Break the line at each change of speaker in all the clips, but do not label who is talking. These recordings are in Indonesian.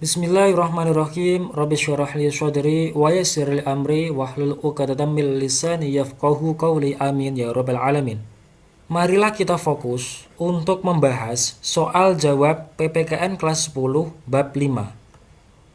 Bismillahirrahmanirrahim. Rabbi syurah li sadri wa yassir li amri wahlul 'uqdatam min lisani yafqahu qawli. Amin ya rabbal alamin. Marilah kita fokus untuk membahas soal jawab PPKN kelas 10 bab 5.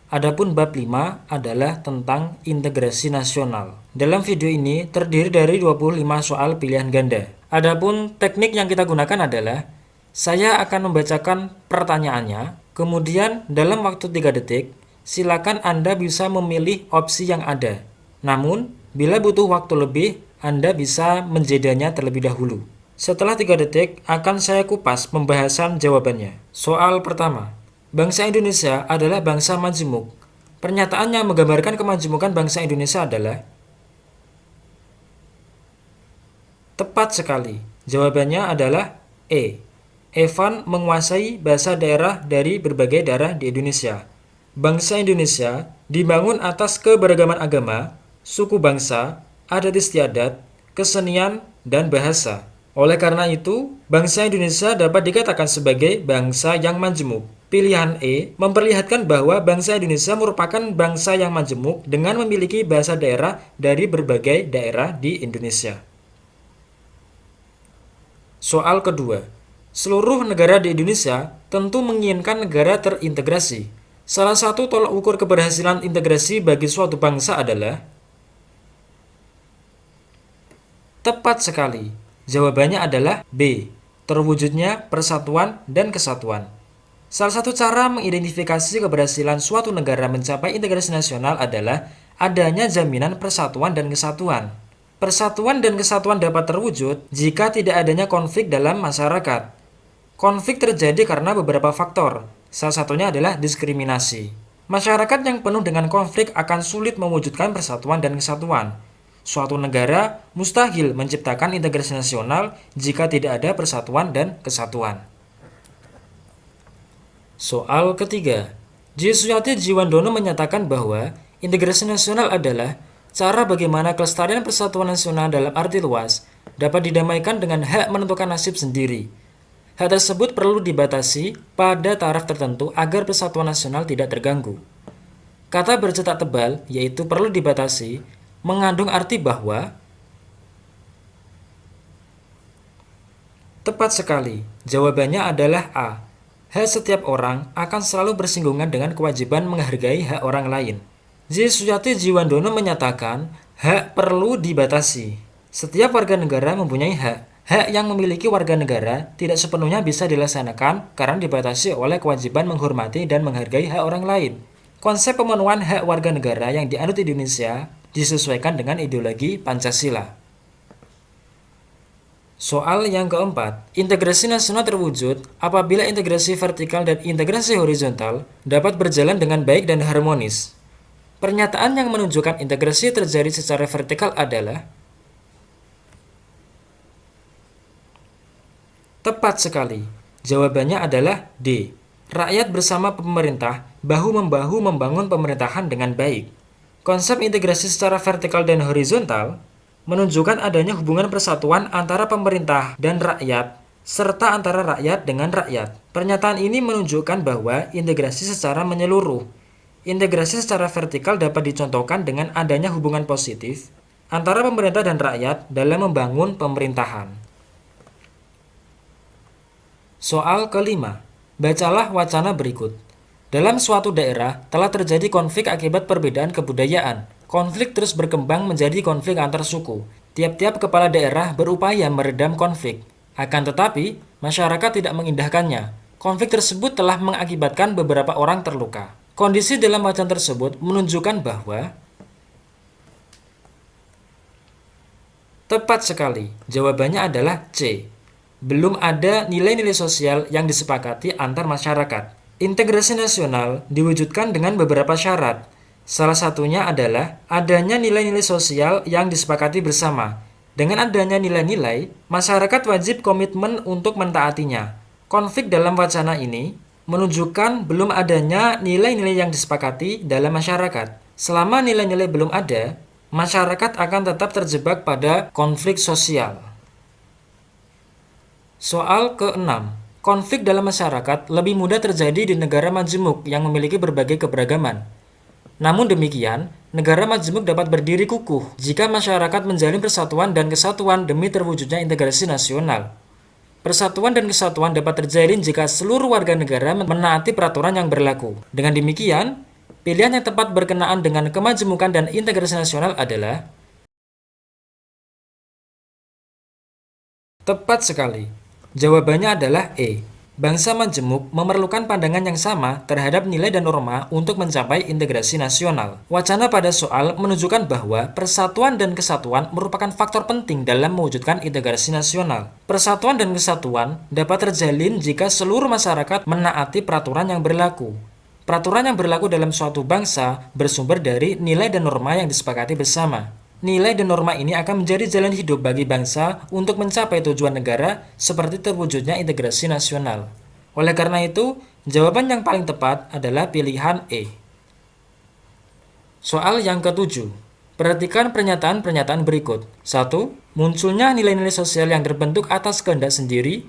Adapun bab 5 adalah tentang integrasi nasional. Dalam video ini terdiri dari 25 soal pilihan ganda. Adapun teknik yang kita gunakan adalah saya akan membacakan pertanyaannya Kemudian dalam waktu 3 detik, silakan Anda bisa memilih opsi yang ada. Namun, bila butuh waktu lebih, Anda bisa menjedanya terlebih dahulu. Setelah 3 detik, akan saya kupas pembahasan jawabannya. Soal pertama, bangsa Indonesia adalah bangsa majemuk. Pernyataan yang menggambarkan kemajemukan bangsa Indonesia adalah Tepat sekali. Jawabannya adalah E. Evan menguasai bahasa daerah dari berbagai daerah di Indonesia. Bangsa Indonesia dibangun atas keberagaman agama, suku bangsa, adat istiadat, kesenian, dan bahasa. Oleh karena itu, bangsa Indonesia dapat dikatakan sebagai bangsa yang majemuk. Pilihan E memperlihatkan bahwa bangsa Indonesia merupakan bangsa yang majemuk dengan memiliki bahasa daerah dari berbagai daerah di Indonesia. Soal kedua, Seluruh negara di Indonesia tentu menginginkan negara terintegrasi. Salah satu tolak ukur keberhasilan integrasi bagi suatu bangsa adalah Tepat sekali. Jawabannya adalah B. Terwujudnya persatuan dan kesatuan. Salah satu cara mengidentifikasi keberhasilan suatu negara mencapai integrasi nasional adalah adanya jaminan persatuan dan kesatuan. Persatuan dan kesatuan dapat terwujud jika tidak adanya konflik dalam masyarakat. Konflik terjadi karena beberapa faktor, salah satunya adalah diskriminasi. Masyarakat yang penuh dengan konflik akan sulit mewujudkan persatuan dan kesatuan. Suatu negara mustahil menciptakan integrasi nasional jika tidak ada persatuan dan kesatuan. Soal ketiga, Jisuyati Jiwandono menyatakan bahwa integrasi nasional adalah cara bagaimana kelestarian persatuan nasional dalam arti luas dapat didamaikan dengan hak menentukan nasib sendiri Hal tersebut perlu dibatasi pada taraf tertentu agar persatuan nasional tidak terganggu. Kata bercetak tebal, yaitu perlu dibatasi, mengandung arti bahwa Tepat sekali, jawabannya adalah A. Hak setiap orang akan selalu bersinggungan dengan kewajiban menghargai hak orang lain. J. Suyati Jiwandono menyatakan, hak perlu dibatasi. Setiap warga negara mempunyai hak, Hak yang memiliki warga negara tidak sepenuhnya bisa dilaksanakan karena dibatasi oleh kewajiban menghormati dan menghargai hak orang lain. Konsep pemenuhan hak warga negara yang dianut Indonesia disesuaikan dengan ideologi Pancasila. Soal yang keempat, integrasi nasional terwujud apabila integrasi vertikal dan integrasi horizontal dapat berjalan dengan baik dan harmonis. Pernyataan yang menunjukkan integrasi terjadi secara vertikal adalah Tepat sekali. Jawabannya adalah D. Rakyat bersama pemerintah bahu-membahu membangun pemerintahan dengan baik. Konsep integrasi secara vertikal dan horizontal menunjukkan adanya hubungan persatuan antara pemerintah dan rakyat serta antara rakyat dengan rakyat. Pernyataan ini menunjukkan bahwa integrasi secara menyeluruh. Integrasi secara vertikal dapat dicontohkan dengan adanya hubungan positif antara pemerintah dan rakyat dalam membangun pemerintahan. Soal kelima, bacalah wacana berikut. Dalam suatu daerah telah terjadi konflik akibat perbedaan kebudayaan. Konflik terus berkembang menjadi konflik antar suku. Tiap-tiap kepala daerah berupaya meredam konflik. Akan tetapi, masyarakat tidak mengindahkannya. Konflik tersebut telah mengakibatkan beberapa orang terluka. Kondisi dalam wacana tersebut menunjukkan bahwa Tepat sekali, jawabannya adalah C belum ada nilai-nilai sosial yang disepakati antar masyarakat. Integrasi nasional diwujudkan dengan beberapa syarat. Salah satunya adalah adanya nilai-nilai sosial yang disepakati bersama. Dengan adanya nilai-nilai, masyarakat wajib komitmen untuk mentaatinya. Konflik dalam wacana ini menunjukkan belum adanya nilai-nilai yang disepakati dalam masyarakat. Selama nilai-nilai belum ada, masyarakat akan tetap terjebak pada konflik sosial. Soal ke-6. konflik dalam masyarakat lebih mudah terjadi di negara majemuk yang memiliki berbagai keberagaman. Namun demikian, negara majemuk dapat berdiri kukuh jika masyarakat menjalin persatuan dan kesatuan demi terwujudnya integrasi nasional. Persatuan dan kesatuan dapat terjalin jika seluruh warga negara menaati peraturan yang berlaku. Dengan demikian, pilihan yang tepat berkenaan dengan kemajemukan dan integrasi nasional adalah Tepat sekali. Jawabannya adalah E. Bangsa majemuk memerlukan pandangan yang sama terhadap nilai dan norma untuk mencapai integrasi nasional. Wacana pada soal menunjukkan bahwa persatuan dan kesatuan merupakan faktor penting dalam mewujudkan integrasi nasional. Persatuan dan kesatuan dapat terjalin jika seluruh masyarakat menaati peraturan yang berlaku. Peraturan yang berlaku dalam suatu bangsa bersumber dari nilai dan norma yang disepakati bersama. Nilai dan norma ini akan menjadi jalan hidup bagi bangsa untuk mencapai tujuan negara seperti terwujudnya integrasi nasional. Oleh karena itu, jawaban yang paling tepat adalah pilihan E. Soal yang ketujuh. Perhatikan pernyataan-pernyataan berikut. 1. Munculnya nilai-nilai sosial yang terbentuk atas kehendak sendiri.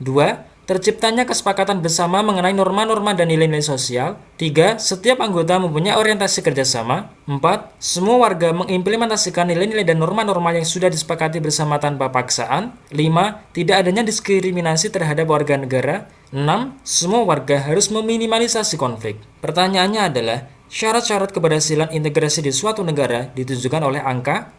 2 Terciptanya kesepakatan bersama mengenai norma-norma dan nilai-nilai sosial. 3. Setiap anggota mempunyai orientasi kerjasama. 4. Semua warga mengimplementasikan nilai-nilai dan norma-norma yang sudah disepakati bersama tanpa paksaan. 5. Tidak adanya diskriminasi terhadap warga negara. 6. Semua warga harus meminimalisasi konflik. Pertanyaannya adalah, syarat-syarat keberhasilan integrasi di suatu negara ditunjukkan oleh angka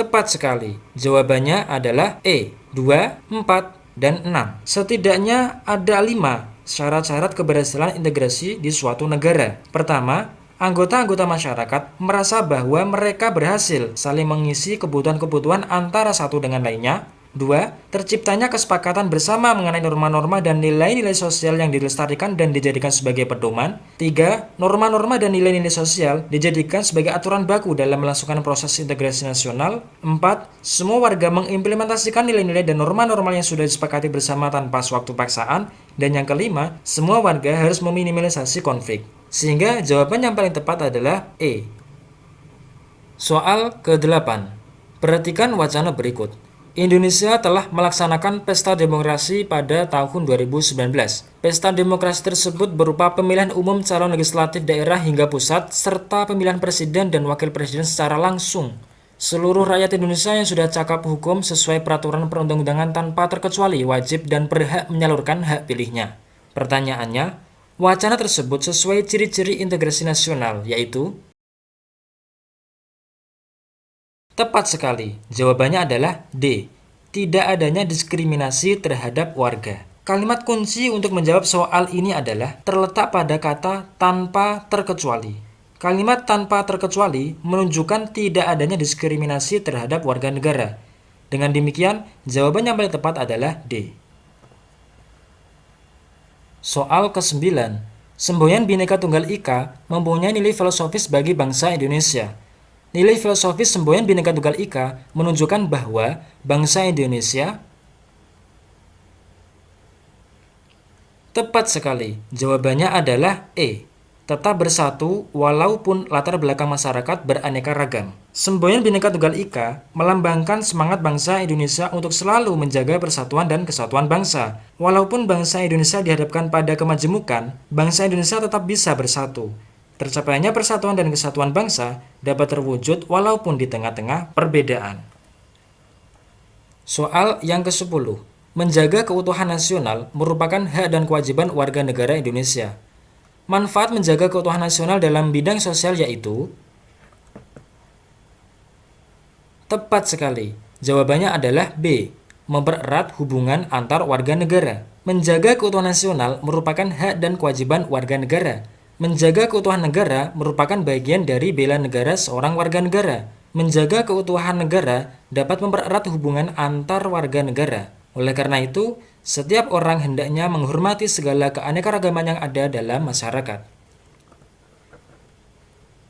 Tepat sekali. Jawabannya adalah E, 2, 4, dan 6. Setidaknya ada 5 syarat-syarat keberhasilan integrasi di suatu negara. Pertama, anggota-anggota masyarakat merasa bahwa mereka berhasil saling mengisi kebutuhan-kebutuhan antara satu dengan lainnya 2. Terciptanya kesepakatan bersama mengenai norma-norma dan nilai-nilai sosial yang dilestarikan dan dijadikan sebagai pedoman. 3. Norma-norma dan nilai-nilai sosial dijadikan sebagai aturan baku dalam melangsungkan proses integrasi nasional. 4. Semua warga mengimplementasikan nilai-nilai dan norma-norma yang sudah disepakati bersama tanpa suatu paksaan. Dan yang kelima, semua warga harus meminimalisasi konflik. Sehingga jawaban yang paling tepat adalah E. Soal ke-8. Perhatikan wacana berikut. Indonesia telah melaksanakan pesta demokrasi pada tahun 2019. Pesta demokrasi tersebut berupa pemilihan umum calon legislatif daerah hingga pusat, serta pemilihan presiden dan wakil presiden secara langsung. Seluruh rakyat Indonesia yang sudah cakap hukum sesuai peraturan perundang-undangan tanpa terkecuali wajib dan berhak menyalurkan hak pilihnya. Pertanyaannya, wacana tersebut sesuai ciri-ciri integrasi nasional, yaitu Tepat sekali, jawabannya adalah D. Tidak adanya diskriminasi terhadap warga. Kalimat kunci untuk menjawab soal ini adalah terletak pada kata tanpa terkecuali. Kalimat tanpa terkecuali menunjukkan tidak adanya diskriminasi terhadap warga negara. Dengan demikian, jawaban yang paling tepat adalah D. Soal ke-9. Semboyan Bhinneka Tunggal Ika mempunyai nilai filosofis bagi bangsa Indonesia. Nilai filosofis semboyan Bhinneka Tunggal Ika menunjukkan bahwa bangsa Indonesia Tepat sekali, jawabannya adalah E. Tetap bersatu walaupun latar belakang masyarakat beraneka ragam. Semboyan Bhinneka Tunggal Ika melambangkan semangat bangsa Indonesia untuk selalu menjaga persatuan dan kesatuan bangsa. Walaupun bangsa Indonesia dihadapkan pada kemajemukan, bangsa Indonesia tetap bisa bersatu. Tercapainya persatuan dan kesatuan bangsa dapat terwujud walaupun di tengah-tengah perbedaan. Soal yang ke-10. Menjaga keutuhan nasional merupakan hak dan kewajiban warga negara Indonesia. Manfaat menjaga keutuhan nasional dalam bidang sosial yaitu Tepat sekali. Jawabannya adalah B. Mempererat hubungan antar warga negara. Menjaga keutuhan nasional merupakan hak dan kewajiban warga negara Menjaga keutuhan negara merupakan bagian dari bela negara seorang warga negara. Menjaga keutuhan negara dapat mempererat hubungan antar warga negara. Oleh karena itu, setiap orang hendaknya menghormati segala keanekaragaman yang ada dalam masyarakat.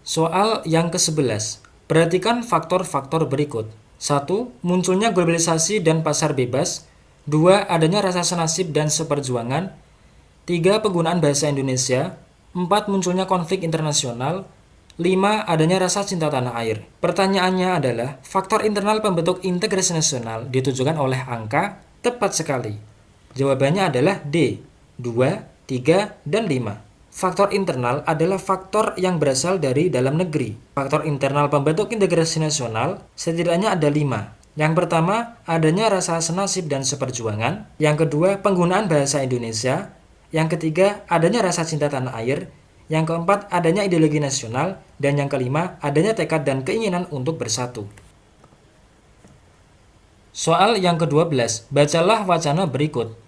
Soal yang ke-11. Perhatikan faktor-faktor berikut. 1. Munculnya globalisasi dan pasar bebas. 2. Adanya rasa senasib dan seperjuangan. 3. Penggunaan bahasa Indonesia. 4. Munculnya konflik internasional. 5. 5. Adanya rasa cinta tanah air. Pertanyaannya adalah, faktor internal pembentuk integrasi nasional ditujukan oleh angka tepat sekali. Jawabannya adalah D. 2, 3, dan 5. Faktor internal adalah faktor yang berasal dari dalam negeri. Faktor internal pembentuk integrasi nasional setidaknya ada 5. Yang pertama, adanya rasa senasib dan seperjuangan. Yang kedua, penggunaan bahasa Indonesia. Yang ketiga, adanya rasa cinta tanah air. Yang keempat, adanya ideologi nasional. Dan yang kelima, adanya tekad dan keinginan untuk bersatu. Soal yang ke-12, bacalah wacana berikut.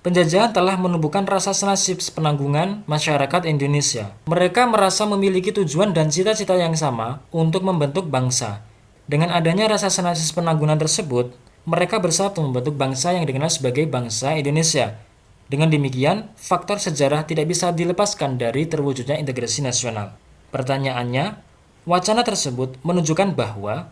Penjajahan telah menumbuhkan rasa senasib penanggungan masyarakat Indonesia. Mereka merasa memiliki tujuan dan cita-cita yang sama untuk membentuk bangsa. Dengan adanya rasa senasib penanggungan tersebut, mereka bersatu membentuk bangsa yang dikenal sebagai bangsa Indonesia. Dengan demikian, faktor sejarah tidak bisa dilepaskan dari terwujudnya integrasi nasional. Pertanyaannya, wacana tersebut menunjukkan bahwa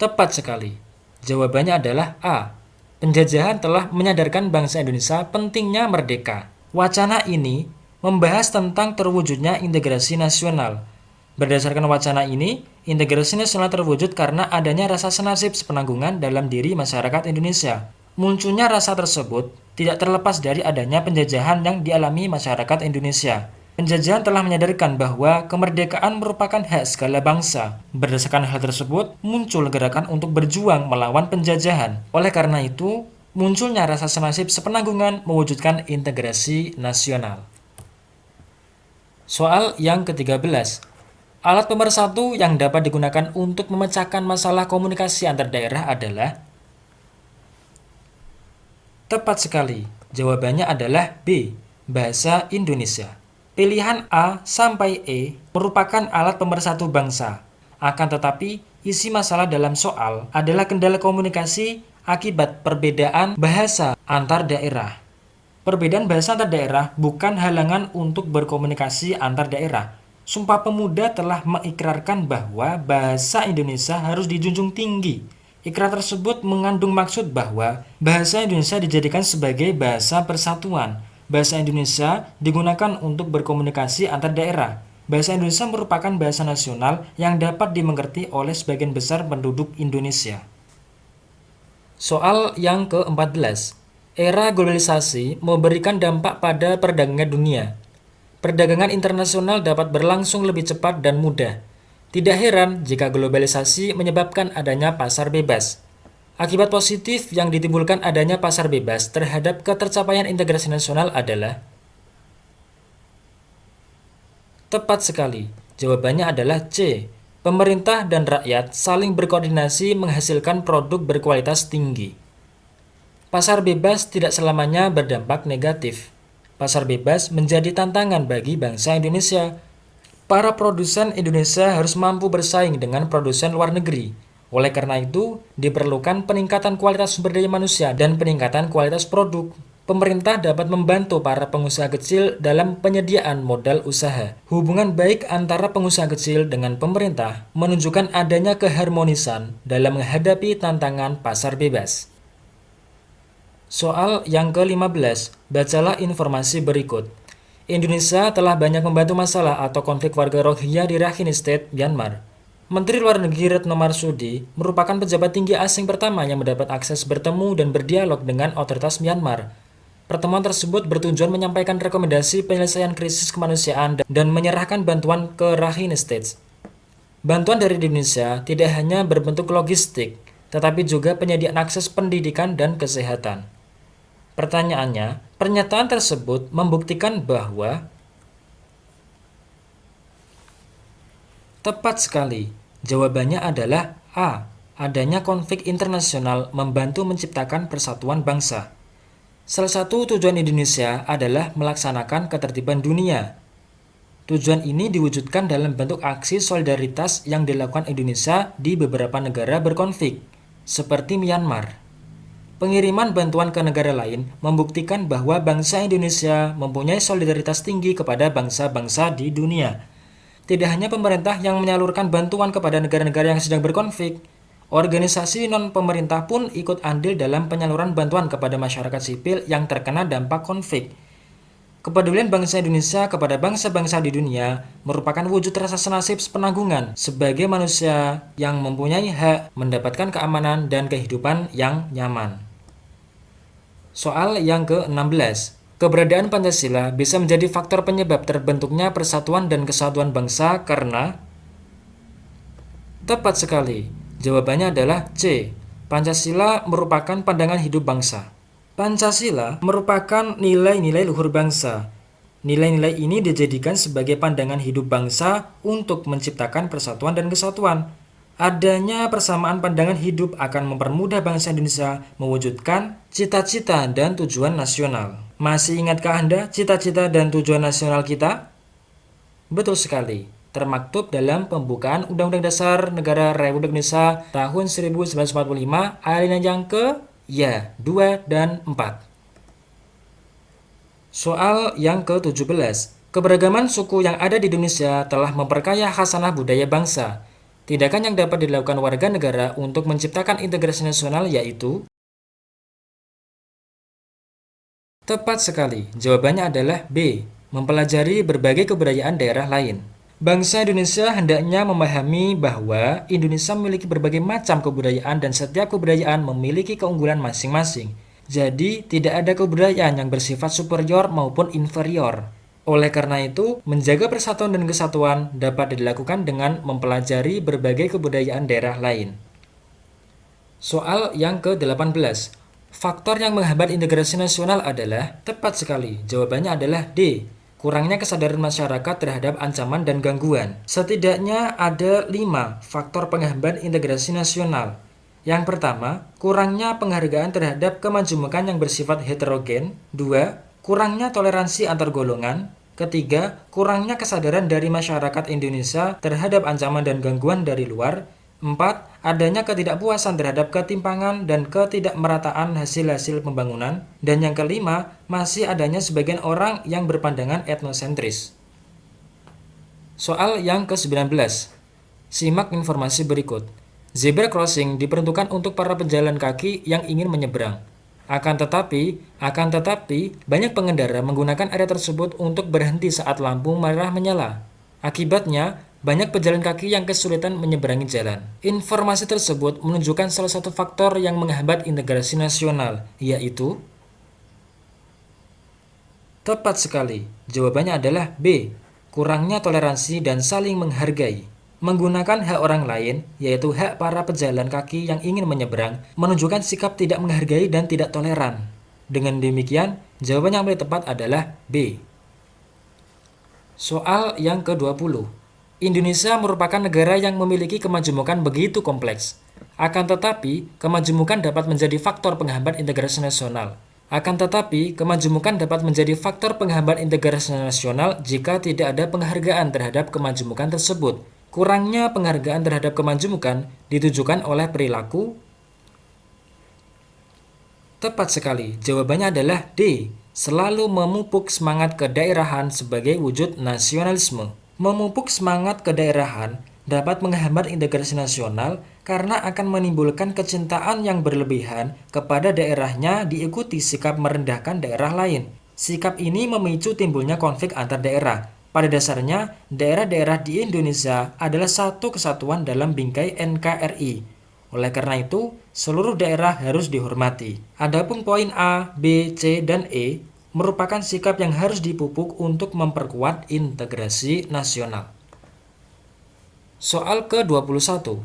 Tepat sekali. Jawabannya adalah A. Penjajahan telah menyadarkan bangsa Indonesia pentingnya merdeka. Wacana ini membahas tentang terwujudnya integrasi nasional. Berdasarkan wacana ini, integrasi nasional terwujud karena adanya rasa senasib sepenanggungan dalam diri masyarakat Indonesia. Munculnya rasa tersebut tidak terlepas dari adanya penjajahan yang dialami masyarakat Indonesia. Penjajahan telah menyadarkan bahwa kemerdekaan merupakan hak segala bangsa. Berdasarkan hal tersebut, muncul gerakan untuk berjuang melawan penjajahan. Oleh karena itu, munculnya rasa senasib sepenanggungan mewujudkan integrasi nasional. Soal yang ke-13. Alat pemersatu yang dapat digunakan untuk memecahkan masalah komunikasi antar daerah adalah Tepat sekali. Jawabannya adalah B. Bahasa Indonesia. Pilihan A sampai E merupakan alat pemersatu bangsa. Akan tetapi, isi masalah dalam soal adalah kendala komunikasi akibat perbedaan bahasa antar daerah. Perbedaan bahasa antar daerah bukan halangan untuk berkomunikasi antar daerah. Sumpah Pemuda telah mengikrarkan bahwa bahasa Indonesia harus dijunjung tinggi Ikrar tersebut mengandung maksud bahwa bahasa Indonesia dijadikan sebagai bahasa persatuan. Bahasa Indonesia digunakan untuk berkomunikasi antar daerah. Bahasa Indonesia merupakan bahasa nasional yang dapat dimengerti oleh sebagian besar penduduk Indonesia. Soal yang ke-14. Era globalisasi memberikan dampak pada perdagangan dunia. Perdagangan internasional dapat berlangsung lebih cepat dan mudah tidak heran jika globalisasi menyebabkan adanya pasar bebas. Akibat positif yang ditimbulkan adanya pasar bebas terhadap ketercapaian integrasi nasional adalah Tepat sekali. Jawabannya adalah C. Pemerintah dan rakyat saling berkoordinasi menghasilkan produk berkualitas tinggi. Pasar bebas tidak selamanya berdampak negatif. Pasar bebas menjadi tantangan bagi bangsa Indonesia para produsen Indonesia harus mampu bersaing dengan produsen luar negeri. Oleh karena itu, diperlukan peningkatan kualitas sumber daya manusia dan peningkatan kualitas produk. Pemerintah dapat membantu para pengusaha kecil dalam penyediaan modal usaha. Hubungan baik antara pengusaha kecil dengan pemerintah menunjukkan adanya keharmonisan dalam menghadapi tantangan pasar bebas. Soal yang ke-15, bacalah informasi berikut. Indonesia telah banyak membantu masalah atau konflik warga Rohingya di Rakhine State, Myanmar. Menteri Luar Negeri Retno Marsudi merupakan pejabat tinggi asing pertama yang mendapat akses bertemu dan berdialog dengan otoritas Myanmar. Pertemuan tersebut bertujuan menyampaikan rekomendasi penyelesaian krisis kemanusiaan dan menyerahkan bantuan ke Rakhine State. Bantuan dari Indonesia tidak hanya berbentuk logistik, tetapi juga penyediaan akses pendidikan dan kesehatan. Pertanyaannya, pernyataan tersebut membuktikan bahwa Tepat sekali. Jawabannya adalah A. Adanya konflik internasional membantu menciptakan persatuan bangsa. Salah satu tujuan Indonesia adalah melaksanakan ketertiban dunia. Tujuan ini diwujudkan dalam bentuk aksi solidaritas yang dilakukan Indonesia di beberapa negara berkonflik, seperti Myanmar. Pengiriman bantuan ke negara lain membuktikan bahwa bangsa Indonesia mempunyai solidaritas tinggi kepada bangsa-bangsa di dunia. Tidak hanya pemerintah yang menyalurkan bantuan kepada negara-negara yang sedang berkonflik, organisasi non-pemerintah pun ikut andil dalam penyaluran bantuan kepada masyarakat sipil yang terkena dampak konflik. Kepedulian bangsa Indonesia kepada bangsa-bangsa di dunia merupakan wujud rasa senasib sepenanggungan sebagai manusia yang mempunyai hak mendapatkan keamanan dan kehidupan yang nyaman. Soal yang ke-16. Keberadaan Pancasila bisa menjadi faktor penyebab terbentuknya persatuan dan kesatuan bangsa karena Tepat sekali. Jawabannya adalah C. Pancasila merupakan pandangan hidup bangsa. Pancasila merupakan nilai-nilai luhur bangsa. Nilai-nilai ini dijadikan sebagai pandangan hidup bangsa untuk menciptakan persatuan dan kesatuan. Adanya persamaan pandangan hidup akan mempermudah bangsa Indonesia mewujudkan cita-cita dan tujuan nasional. Masih ingatkah Anda cita-cita dan tujuan nasional kita? Betul sekali termaktub dalam pembukaan Undang-Undang Dasar Negara Republik Indonesia tahun 1945 alinea yang ke ya 2 dan 4. Soal yang ke-17. Keberagaman suku yang ada di Indonesia telah memperkaya khasanah budaya bangsa. Tindakan yang dapat dilakukan warga negara untuk menciptakan integrasi nasional yaitu Tepat sekali, jawabannya adalah B. Mempelajari berbagai kebudayaan daerah lain. Bangsa Indonesia hendaknya memahami bahwa Indonesia memiliki berbagai macam kebudayaan dan setiap kebudayaan memiliki keunggulan masing-masing. Jadi, tidak ada kebudayaan yang bersifat superior maupun inferior. Oleh karena itu, menjaga persatuan dan kesatuan dapat dilakukan dengan mempelajari berbagai kebudayaan daerah lain. Soal yang ke-18. Faktor yang menghambat integrasi nasional adalah tepat sekali. Jawabannya adalah D kurangnya kesadaran masyarakat terhadap ancaman dan gangguan. Setidaknya ada lima faktor penghambat integrasi nasional. Yang pertama, kurangnya penghargaan terhadap kemajumukan yang bersifat heterogen. Dua, kurangnya toleransi antar golongan. Ketiga, kurangnya kesadaran dari masyarakat Indonesia terhadap ancaman dan gangguan dari luar. 4. Adanya ketidakpuasan terhadap ketimpangan dan ketidakmerataan hasil-hasil pembangunan. Dan yang kelima, masih adanya sebagian orang yang berpandangan etnosentris. Soal yang ke-19. Simak informasi berikut. Zebra crossing diperuntukkan untuk para pejalan kaki yang ingin menyeberang. Akan tetapi, akan tetapi, banyak pengendara menggunakan area tersebut untuk berhenti saat lampu merah menyala. Akibatnya, banyak pejalan kaki yang kesulitan menyeberangi jalan. Informasi tersebut menunjukkan salah satu faktor yang menghambat integrasi nasional, yaitu Tepat sekali. Jawabannya adalah B. Kurangnya toleransi dan saling menghargai. Menggunakan hak orang lain, yaitu hak para pejalan kaki yang ingin menyeberang, menunjukkan sikap tidak menghargai dan tidak toleran. Dengan demikian, jawaban yang paling tepat adalah B. Soal yang ke-20. Indonesia merupakan negara yang memiliki kemajemukan begitu kompleks. Akan tetapi, kemajemukan dapat menjadi faktor penghambat integrasi nasional. Akan tetapi, kemajemukan dapat menjadi faktor penghambat integrasi nasional jika tidak ada penghargaan terhadap kemajemukan tersebut. Kurangnya penghargaan terhadap kemajemukan ditujukan oleh perilaku Tepat sekali, jawabannya adalah D. Selalu memupuk semangat kedaerahan sebagai wujud nasionalisme. Memupuk semangat kedaerahan dapat menghambat integrasi nasional karena akan menimbulkan kecintaan yang berlebihan kepada daerahnya diikuti sikap merendahkan daerah lain. Sikap ini memicu timbulnya konflik antar daerah. Pada dasarnya, daerah-daerah di Indonesia adalah satu kesatuan dalam bingkai NKRI. Oleh karena itu, seluruh daerah harus dihormati. Adapun poin A, B, C, dan E merupakan sikap yang harus dipupuk untuk memperkuat integrasi nasional. Soal ke-21.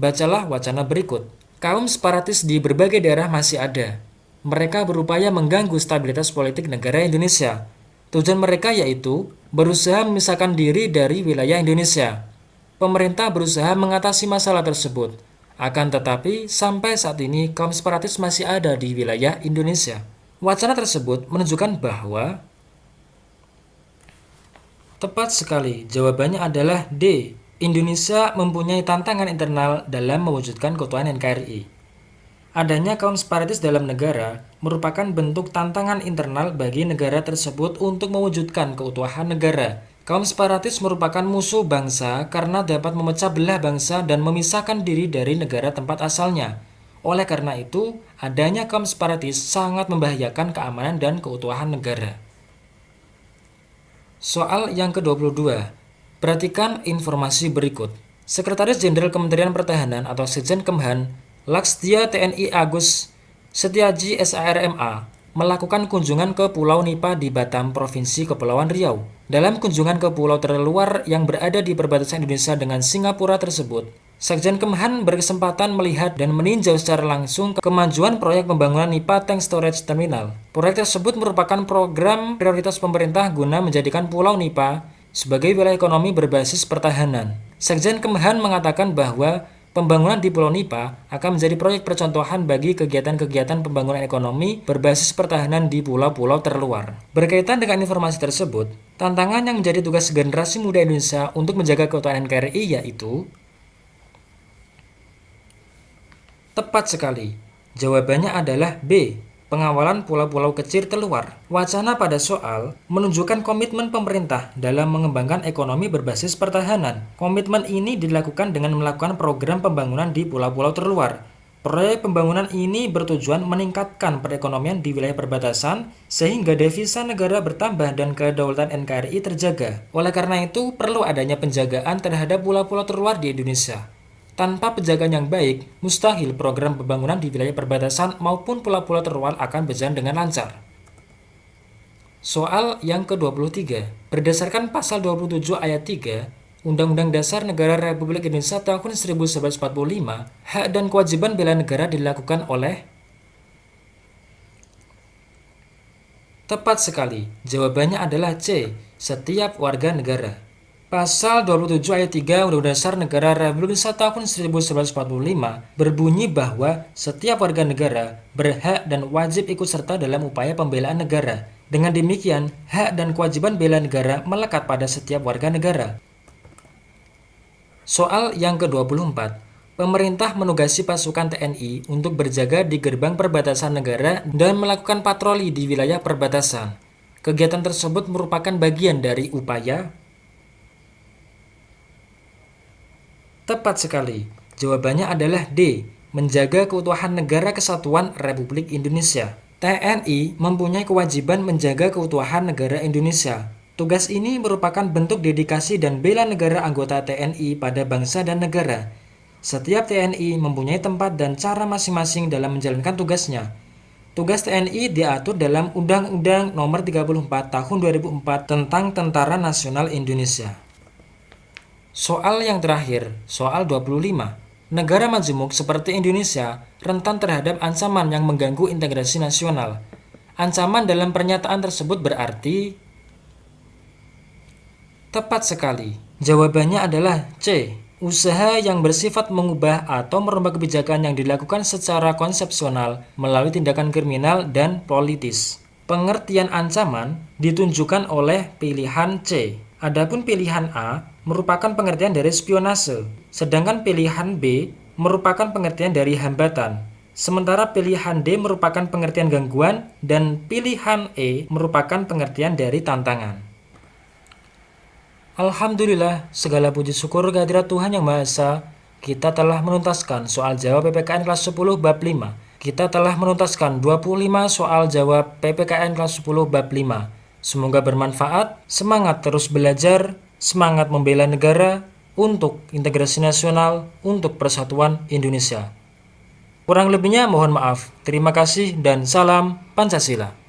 Bacalah wacana berikut. Kaum separatis di berbagai daerah masih ada. Mereka berupaya mengganggu stabilitas politik negara Indonesia. Tujuan mereka yaitu berusaha memisahkan diri dari wilayah Indonesia. Pemerintah berusaha mengatasi masalah tersebut. Akan tetapi, sampai saat ini kaum separatis masih ada di wilayah Indonesia. Wacana tersebut menunjukkan bahwa tepat sekali jawabannya adalah D. Indonesia mempunyai tantangan internal dalam mewujudkan keutuhan NKRI. Adanya kaum separatis dalam negara merupakan bentuk tantangan internal bagi negara tersebut untuk mewujudkan keutuhan negara. Kaum separatis merupakan musuh bangsa karena dapat memecah belah bangsa dan memisahkan diri dari negara tempat asalnya. Oleh karena itu, adanya kaum separatis sangat membahayakan keamanan dan keutuhan negara. Soal yang ke-22. Perhatikan informasi berikut. Sekretaris Jenderal Kementerian Pertahanan atau Sekjen Kemhan, Laksdia TNI Agus Setiaji SARMA, melakukan kunjungan ke Pulau Nipa di Batam, Provinsi Kepulauan Riau. Dalam kunjungan ke pulau terluar yang berada di perbatasan Indonesia dengan Singapura tersebut, Sekjen Kemhan berkesempatan melihat dan meninjau secara langsung kemajuan proyek pembangunan NIPA Tank Storage Terminal. Proyek tersebut merupakan program prioritas pemerintah guna menjadikan Pulau Nipa sebagai wilayah ekonomi berbasis pertahanan. Sekjen Kemhan mengatakan bahwa pembangunan di Pulau Nipa akan menjadi proyek percontohan bagi kegiatan-kegiatan pembangunan ekonomi berbasis pertahanan di pulau-pulau terluar. Berkaitan dengan informasi tersebut, tantangan yang menjadi tugas generasi muda Indonesia untuk menjaga keutuhan NKRI yaitu Tepat sekali. Jawabannya adalah B. Pengawalan pulau-pulau kecil terluar. Wacana pada soal menunjukkan komitmen pemerintah dalam mengembangkan ekonomi berbasis pertahanan. Komitmen ini dilakukan dengan melakukan program pembangunan di pulau-pulau terluar. Proyek pembangunan ini bertujuan meningkatkan perekonomian di wilayah perbatasan sehingga devisa negara bertambah dan kedaulatan NKRI terjaga. Oleh karena itu, perlu adanya penjagaan terhadap pulau-pulau terluar di Indonesia. Tanpa penjagaan yang baik, mustahil program pembangunan di wilayah perbatasan maupun pulau-pulau terluar akan berjalan dengan lancar. Soal yang ke-23, berdasarkan pasal 27 ayat 3 Undang-Undang Dasar Negara Republik Indonesia tahun 1945, hak dan kewajiban bela negara dilakukan oleh Tepat sekali, jawabannya adalah C, setiap warga negara. Pasal 27 ayat 3 Undang-Undang Dasar Negara Republik Indonesia tahun 1945 berbunyi bahwa setiap warga negara berhak dan wajib ikut serta dalam upaya pembelaan negara. Dengan demikian, hak dan kewajiban bela negara melekat pada setiap warga negara. Soal yang ke-24. Pemerintah menugasi pasukan TNI untuk berjaga di gerbang perbatasan negara dan melakukan patroli di wilayah perbatasan. Kegiatan tersebut merupakan bagian dari upaya Tepat sekali. Jawabannya adalah D. Menjaga keutuhan negara kesatuan Republik Indonesia. TNI mempunyai kewajiban menjaga keutuhan negara Indonesia. Tugas ini merupakan bentuk dedikasi dan bela negara anggota TNI pada bangsa dan negara. Setiap TNI mempunyai tempat dan cara masing-masing dalam menjalankan tugasnya. Tugas TNI diatur dalam Undang-Undang Nomor 34 Tahun 2004 tentang Tentara Nasional Indonesia. Soal yang terakhir, soal 25. Negara majemuk seperti Indonesia rentan terhadap ancaman yang mengganggu integrasi nasional. Ancaman dalam pernyataan tersebut berarti Tepat sekali. Jawabannya adalah C. Usaha yang bersifat mengubah atau merubah kebijakan yang dilakukan secara konsepsional melalui tindakan kriminal dan politis. Pengertian ancaman ditunjukkan oleh pilihan C. Adapun pilihan A merupakan pengertian dari spionase, sedangkan pilihan B merupakan pengertian dari hambatan. Sementara pilihan D merupakan pengertian gangguan dan pilihan E merupakan pengertian dari tantangan. Alhamdulillah, segala puji syukur kehadirat Tuhan Yang Maha Esa, kita telah menuntaskan soal jawab PPKN kelas 10 bab 5. Kita telah menuntaskan 25 soal jawab PPKN kelas 10 bab 5. Semoga bermanfaat, semangat terus belajar, semangat membela negara untuk integrasi nasional, untuk persatuan Indonesia. Kurang lebihnya mohon maaf. Terima kasih dan salam Pancasila.